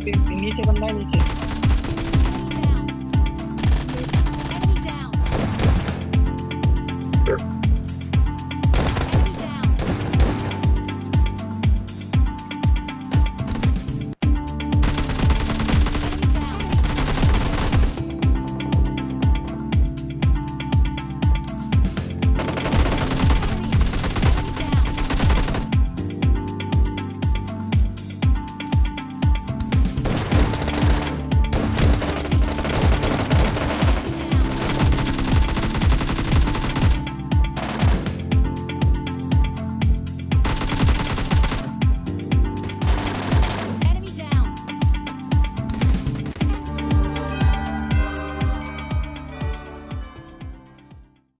работы, имейте в анализе.